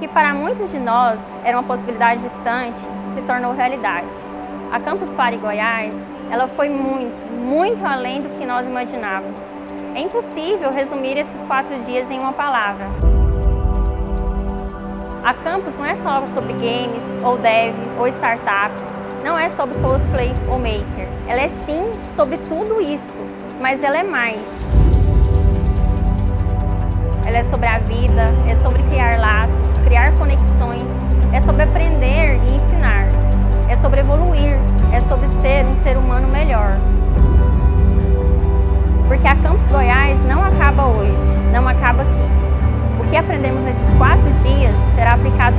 que para muitos de nós era uma possibilidade distante, se tornou realidade. A Campus Party Goiás, ela foi muito, muito além do que nós imaginávamos. É impossível resumir esses quatro dias em uma palavra. A Campus não é só sobre games, ou dev, ou startups, não é sobre cosplay ou maker. Ela é sim sobre tudo isso, mas ela é mais. Ela é sobre a vida, é sobre ser um humano melhor. Porque a Campus Goiás não acaba hoje, não acaba aqui. O que aprendemos nesses quatro dias será aplicado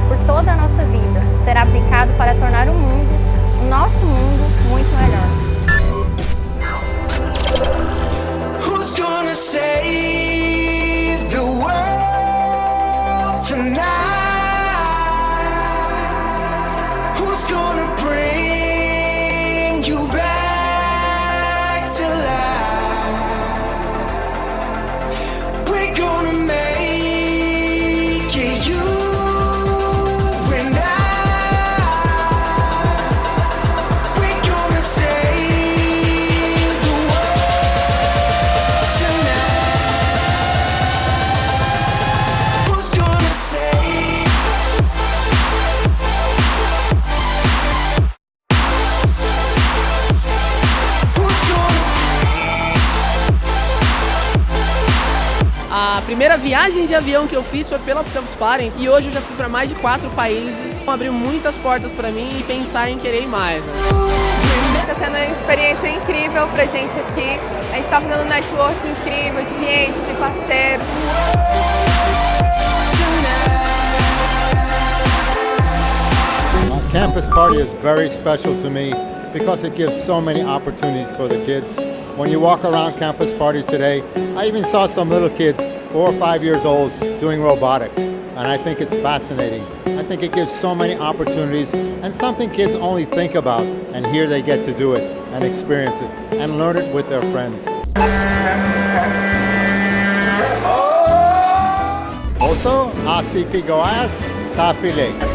A primeira viagem de avião que eu fiz foi pela Campus Party e hoje eu já fui para mais de quatro países. Abriu muitas portas para mim e pensar em querer ir mais. Né? Está sendo uma experiência incrível pra gente aqui. A gente está fazendo um network incrível de clientes, de parceiros. Campus Party is very special to me because it gives so many opportunities for the kids. When you walk around Campus Party today, I even saw some little kids, four or five years old, doing robotics. And I think it's fascinating. I think it gives so many opportunities and something kids only think about, and here they get to do it and experience it and learn it with their friends. Also, ACP Goiás, feliz.